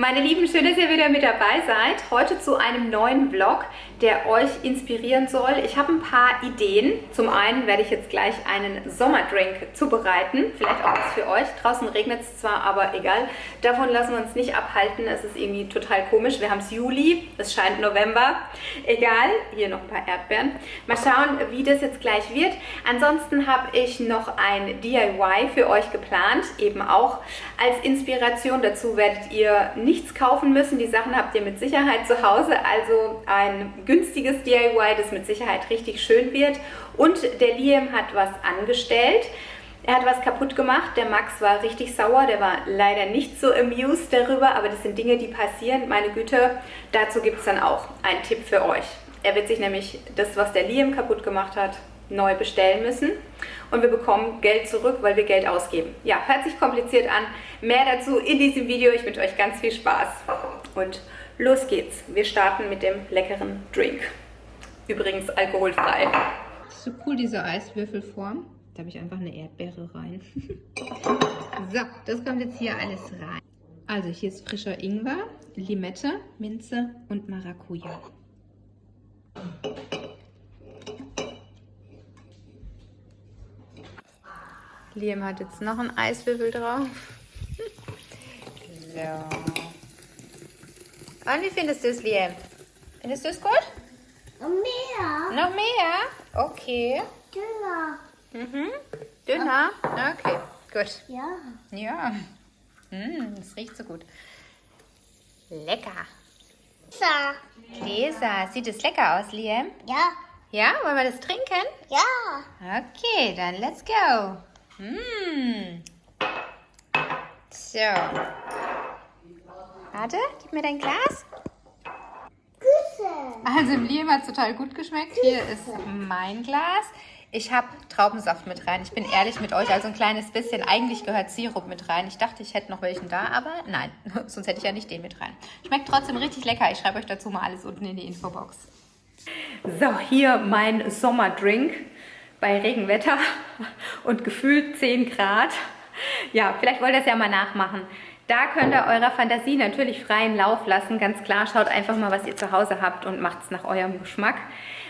Meine Lieben, schön, dass ihr wieder mit dabei seid. Heute zu einem neuen Vlog, der euch inspirieren soll. Ich habe ein paar Ideen. Zum einen werde ich jetzt gleich einen Sommerdrink zubereiten. Vielleicht auch was für euch. Draußen regnet es zwar, aber egal. Davon lassen wir uns nicht abhalten. Es ist irgendwie total komisch. Wir haben es Juli, es scheint November. Egal, hier noch ein paar Erdbeeren. Mal schauen, wie das jetzt gleich wird. Ansonsten habe ich noch ein DIY für euch geplant. Eben auch als Inspiration. Dazu werdet ihr nichts kaufen müssen. Die Sachen habt ihr mit Sicherheit zu Hause. Also ein günstiges DIY, das mit Sicherheit richtig schön wird. Und der Liam hat was angestellt. Er hat was kaputt gemacht. Der Max war richtig sauer. Der war leider nicht so amused darüber. Aber das sind Dinge, die passieren. Meine Güte, dazu gibt es dann auch einen Tipp für euch. Er wird sich nämlich das, was der Liam kaputt gemacht hat, neu bestellen müssen und wir bekommen Geld zurück, weil wir Geld ausgeben. Ja, hört sich kompliziert an. Mehr dazu in diesem Video. Ich wünsche euch ganz viel Spaß und los geht's. Wir starten mit dem leckeren Drink. Übrigens alkoholfrei. So cool diese Eiswürfelform. Da habe ich einfach eine Erdbeere rein. so, das kommt jetzt hier alles rein. Also hier ist frischer Ingwer, Limette, Minze und Maracuja. Liam hat jetzt noch einen Eiswürfel drauf. So. Und wie findest du es, Liam? Findest du es gut? Noch mehr. Noch mehr? Okay. Dünner. Mhm. Dünner? Okay, gut. Ja. Ja. Mm, das riecht so gut. Lecker. So. Gläser. Sieht es lecker aus, Liam? Ja. Ja, wollen wir das trinken? Ja. Okay, dann let's go. Mm. So. Warte, gib mir dein Glas. Also im Liam hat es total gut geschmeckt. Hier ist mein Glas. Ich habe Traubensaft mit rein. Ich bin ehrlich mit euch, also ein kleines bisschen. Eigentlich gehört Sirup mit rein. Ich dachte, ich hätte noch welchen da, aber nein, sonst hätte ich ja nicht den mit rein. Schmeckt trotzdem richtig lecker. Ich schreibe euch dazu mal alles unten in die Infobox. So, hier mein Sommerdrink bei Regenwetter und gefühlt 10 Grad. Ja, vielleicht wollt ihr es ja mal nachmachen. Da könnt ihr eurer Fantasie natürlich freien Lauf lassen. Ganz klar, schaut einfach mal, was ihr zu Hause habt und macht es nach eurem Geschmack.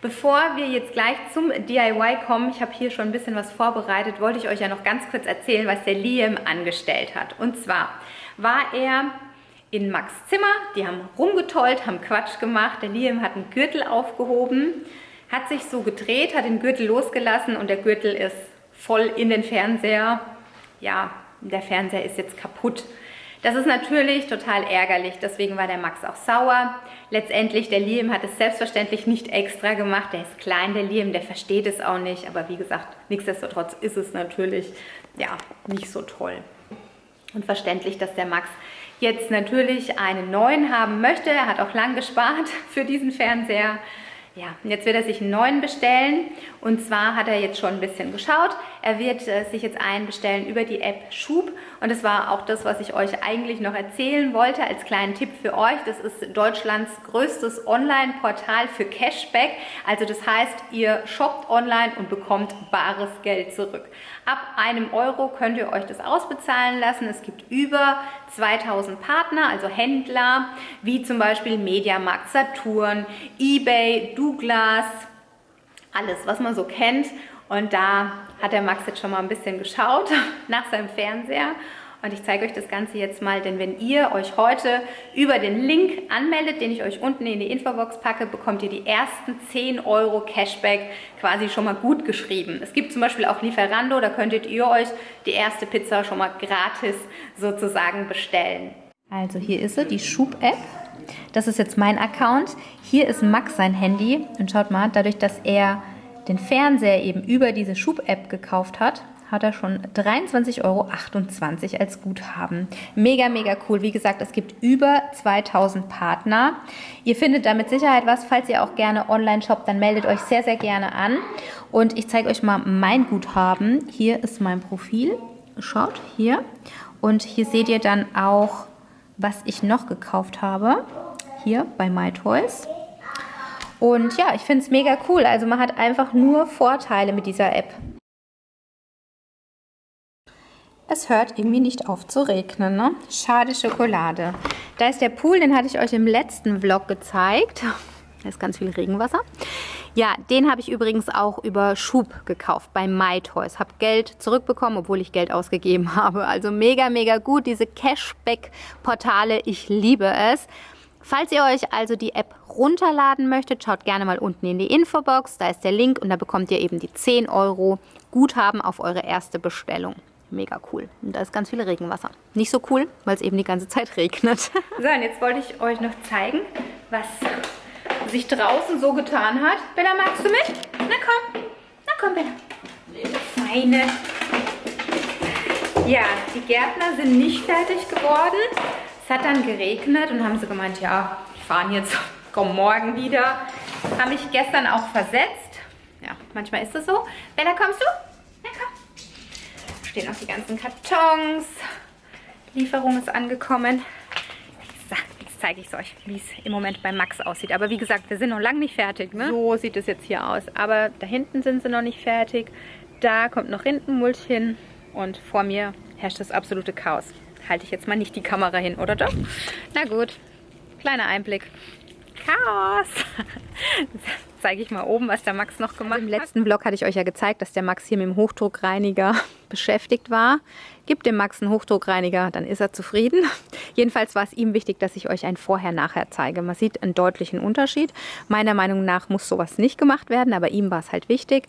Bevor wir jetzt gleich zum DIY kommen, ich habe hier schon ein bisschen was vorbereitet, wollte ich euch ja noch ganz kurz erzählen, was der Liam angestellt hat. Und zwar war er in Max Zimmer, die haben rumgetollt, haben Quatsch gemacht. Der Liam hat einen Gürtel aufgehoben, hat sich so gedreht, hat den Gürtel losgelassen und der Gürtel ist voll in den Fernseher. Ja, der Fernseher ist jetzt kaputt. Das ist natürlich total ärgerlich, deswegen war der Max auch sauer. Letztendlich, der Liam hat es selbstverständlich nicht extra gemacht. Der ist klein, der Liam, der versteht es auch nicht. Aber wie gesagt, nichtsdestotrotz ist es natürlich ja, nicht so toll. Und verständlich, dass der Max jetzt natürlich einen neuen haben möchte. Er hat auch lang gespart für diesen Fernseher. Ja, jetzt wird er sich einen neuen bestellen und zwar hat er jetzt schon ein bisschen geschaut. Er wird äh, sich jetzt einen bestellen über die App Schub und das war auch das, was ich euch eigentlich noch erzählen wollte als kleinen Tipp für euch. Das ist Deutschlands größtes Online-Portal für Cashback. Also das heißt, ihr shoppt online und bekommt bares Geld zurück. Ab einem Euro könnt ihr euch das ausbezahlen lassen. Es gibt über 2000 Partner, also Händler, wie zum Beispiel Mediamarkt, Saturn, Ebay, Douglas, alles, was man so kennt. Und da hat der Max jetzt schon mal ein bisschen geschaut nach seinem Fernseher und ich zeige euch das Ganze jetzt mal, denn wenn ihr euch heute über den Link anmeldet, den ich euch unten in die Infobox packe, bekommt ihr die ersten 10 Euro Cashback quasi schon mal gut geschrieben. Es gibt zum Beispiel auch Lieferando, da könntet ihr euch die erste Pizza schon mal gratis sozusagen bestellen. Also hier ist sie, die Schub-App. Das ist jetzt mein Account. Hier ist Max sein Handy und schaut mal, dadurch, dass er den Fernseher eben über diese Schub-App gekauft hat, hat er schon 23,28 Euro als Guthaben. Mega, mega cool. Wie gesagt, es gibt über 2000 Partner. Ihr findet da mit Sicherheit was. Falls ihr auch gerne online shoppt, dann meldet euch sehr, sehr gerne an. Und ich zeige euch mal mein Guthaben. Hier ist mein Profil. Schaut, hier. Und hier seht ihr dann auch, was ich noch gekauft habe. Hier bei MyToys. Und ja, ich finde es mega cool. Also man hat einfach nur Vorteile mit dieser App. Es hört irgendwie nicht auf zu regnen, ne? Schade Schokolade. Da ist der Pool, den hatte ich euch im letzten Vlog gezeigt. Da ist ganz viel Regenwasser. Ja, den habe ich übrigens auch über Schub gekauft bei MyToys. Habe Geld zurückbekommen, obwohl ich Geld ausgegeben habe. Also mega, mega gut. Diese Cashback-Portale, ich liebe es. Falls ihr euch also die App runterladen möchtet, schaut gerne mal unten in die Infobox. Da ist der Link und da bekommt ihr eben die 10 Euro Guthaben auf eure erste Bestellung. Mega cool. Und da ist ganz viel Regenwasser. Nicht so cool, weil es eben die ganze Zeit regnet. so, und jetzt wollte ich euch noch zeigen, was sich draußen so getan hat. Bella, magst du mit? Na komm. Na komm, Bella. Feine. Ja, die Gärtner sind nicht fertig geworden. Es hat dann geregnet und haben sie gemeint, ja, wir fahren jetzt, kommen morgen wieder. Haben mich gestern auch versetzt. Ja, manchmal ist es so. Bella, kommst du? Na komm. Stehen auch die ganzen Kartons. Lieferung ist angekommen. So, jetzt zeige ich es euch, wie es im Moment bei Max aussieht. Aber wie gesagt, wir sind noch lange nicht fertig. Ne? So sieht es jetzt hier aus. Aber da hinten sind sie noch nicht fertig. Da kommt noch Rindenmulch hin. Und vor mir herrscht das absolute Chaos halte ich jetzt mal nicht die Kamera hin, oder doch? Na gut, kleiner Einblick. Chaos! zeige ich mal oben, was der Max noch gemacht hat. Im letzten Vlog hatte ich euch ja gezeigt, dass der Max hier mit dem Hochdruckreiniger beschäftigt war. Gibt dem Max einen Hochdruckreiniger, dann ist er zufrieden. Jedenfalls war es ihm wichtig, dass ich euch ein Vorher-Nachher zeige. Man sieht einen deutlichen Unterschied. Meiner Meinung nach muss sowas nicht gemacht werden, aber ihm war es halt wichtig.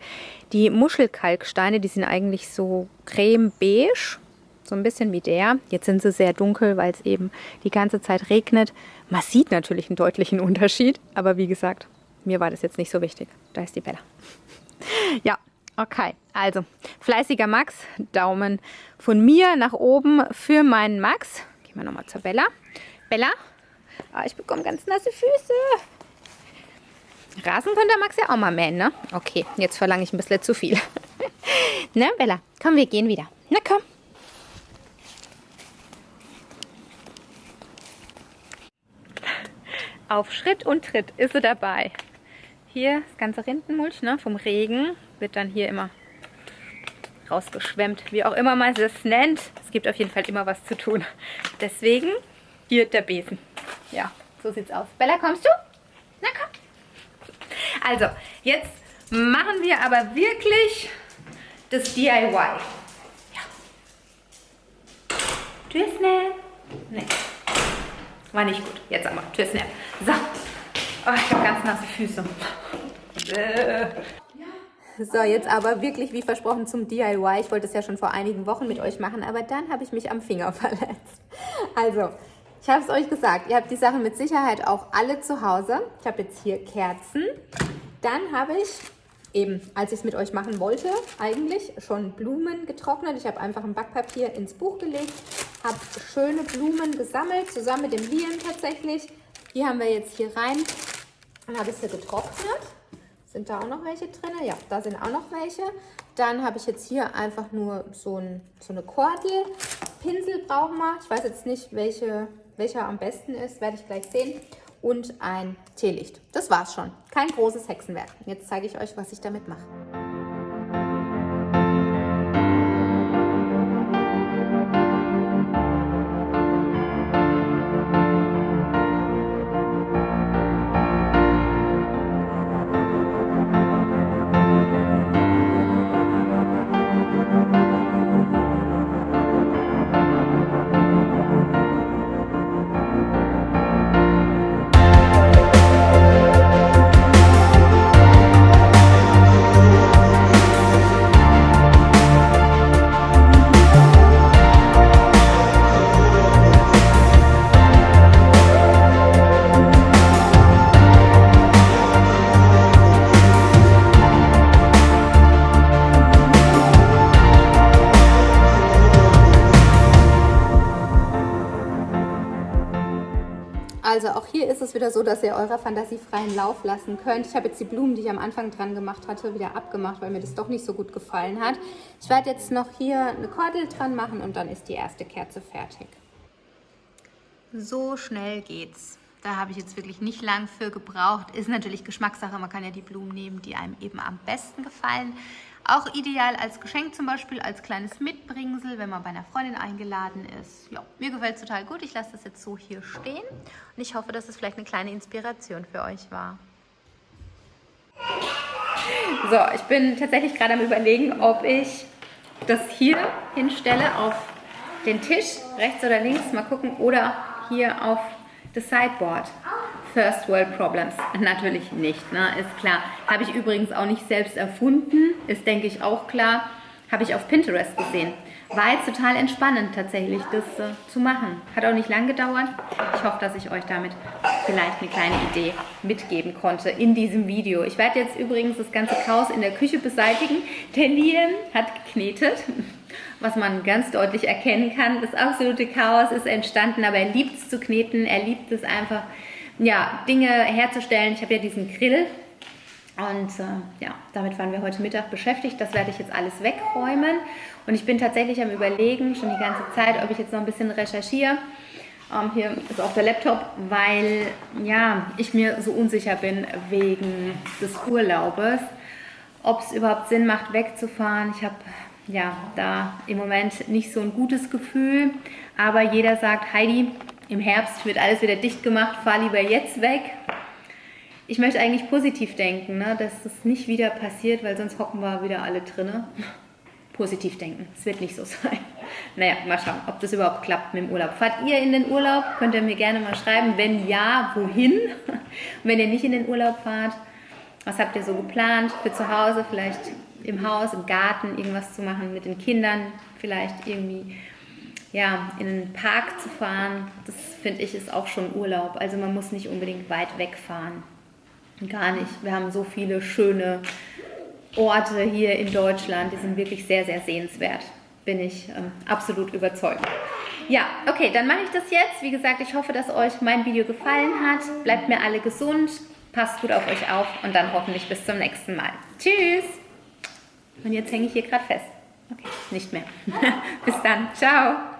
Die Muschelkalksteine, die sind eigentlich so creme-beige so ein bisschen wie der. Jetzt sind sie sehr dunkel, weil es eben die ganze Zeit regnet. Man sieht natürlich einen deutlichen Unterschied, aber wie gesagt, mir war das jetzt nicht so wichtig. Da ist die Bella. Ja, okay. Also, fleißiger Max, Daumen von mir nach oben für meinen Max. Gehen wir nochmal zur Bella. Bella, oh, ich bekomme ganz nasse Füße. Rasen könnte Max ja auch mal mähen, ne? Okay, jetzt verlange ich ein bisschen zu viel. ne, Bella? Komm, wir gehen wieder. Na komm. Auf Schritt und Tritt ist sie dabei. Hier das ganze Rindenmulch ne, vom Regen wird dann hier immer rausgeschwemmt, wie auch immer man es nennt. Es gibt auf jeden Fall immer was zu tun. Deswegen hier der Besen. Ja, so sieht's aus. Bella, kommst du? Na komm. Also, jetzt machen wir aber wirklich das DIY. Ja. Tschüss, ne? Nee. War nicht gut. Jetzt aber. Tschüss, Snap. So. Oh, ich habe ganz nasse Füße. Äh. So, jetzt aber wirklich wie versprochen zum DIY. Ich wollte es ja schon vor einigen Wochen mit euch machen, aber dann habe ich mich am Finger verletzt. Also, ich habe es euch gesagt, ihr habt die Sachen mit Sicherheit auch alle zu Hause. Ich habe jetzt hier Kerzen. Dann habe ich eben, als ich es mit euch machen wollte, eigentlich schon Blumen getrocknet. Ich habe einfach ein Backpapier ins Buch gelegt, habe schöne Blumen gesammelt, zusammen mit dem Lieren tatsächlich. Die haben wir jetzt hier rein. Dann habe ich sie getrocknet. Sind da auch noch welche drin? Ja, da sind auch noch welche. Dann habe ich jetzt hier einfach nur so, ein, so eine Kordel. Pinsel brauchen wir. Ich weiß jetzt nicht, welche, welcher am besten ist. Werde ich gleich sehen und ein Teelicht. Das war's schon. Kein großes Hexenwerk. Jetzt zeige ich euch, was ich damit mache. So, dass ihr eurer Fantasie freien Lauf lassen könnt. Ich habe jetzt die Blumen, die ich am Anfang dran gemacht hatte, wieder abgemacht, weil mir das doch nicht so gut gefallen hat. Ich werde jetzt noch hier eine Kordel dran machen und dann ist die erste Kerze fertig. So schnell geht's. Da habe ich jetzt wirklich nicht lang für gebraucht. Ist natürlich Geschmackssache, man kann ja die Blumen nehmen, die einem eben am besten gefallen. Auch ideal als Geschenk zum Beispiel, als kleines Mitbringsel, wenn man bei einer Freundin eingeladen ist. Ja, mir gefällt es total gut. Ich lasse das jetzt so hier stehen und ich hoffe, dass es vielleicht eine kleine Inspiration für euch war. So, ich bin tatsächlich gerade am überlegen, ob ich das hier hinstelle auf den Tisch, rechts oder links, mal gucken, oder hier auf das Sideboard. First World Problems. Natürlich nicht, ne? ist klar. Habe ich übrigens auch nicht selbst erfunden, ist denke ich auch klar. Habe ich auf Pinterest gesehen. War jetzt total entspannend tatsächlich, das äh, zu machen. Hat auch nicht lang gedauert. Ich hoffe, dass ich euch damit vielleicht eine kleine Idee mitgeben konnte in diesem Video. Ich werde jetzt übrigens das ganze Chaos in der Küche beseitigen. Der Liam hat geknetet, was man ganz deutlich erkennen kann. Das absolute Chaos ist entstanden, aber er liebt es zu kneten. Er liebt es einfach, ja, Dinge herzustellen. Ich habe ja diesen Grill und äh, ja, damit waren wir heute Mittag beschäftigt. Das werde ich jetzt alles wegräumen. Und ich bin tatsächlich am überlegen, schon die ganze Zeit, ob ich jetzt noch ein bisschen recherchiere. Ähm, hier ist auch der Laptop, weil ja, ich mir so unsicher bin wegen des Urlaubes, ob es überhaupt Sinn macht, wegzufahren. Ich habe ja da im Moment nicht so ein gutes Gefühl, aber jeder sagt, Heidi, im Herbst wird alles wieder dicht gemacht, fahr lieber jetzt weg. Ich möchte eigentlich positiv denken, ne, dass das nicht wieder passiert, weil sonst hocken wir wieder alle drinne. Positiv denken, es wird nicht so sein. Naja, mal schauen, ob das überhaupt klappt mit dem Urlaub. Fahrt ihr in den Urlaub? Könnt ihr mir gerne mal schreiben. Wenn ja, wohin? Und wenn ihr nicht in den Urlaub fahrt, was habt ihr so geplant für zu Hause? Vielleicht im Haus, im Garten irgendwas zu machen mit den Kindern, vielleicht irgendwie ja, in einen Park zu fahren. Das finde ich ist auch schon Urlaub. Also man muss nicht unbedingt weit wegfahren. Gar nicht. Wir haben so viele schöne Orte hier in Deutschland, die sind wirklich sehr, sehr sehenswert. Bin ich ähm, absolut überzeugt. Ja, okay, dann mache ich das jetzt. Wie gesagt, ich hoffe, dass euch mein Video gefallen hat. Bleibt mir alle gesund, passt gut auf euch auf und dann hoffentlich bis zum nächsten Mal. Tschüss! Und jetzt hänge ich hier gerade fest. Okay, nicht mehr. bis dann. Ciao!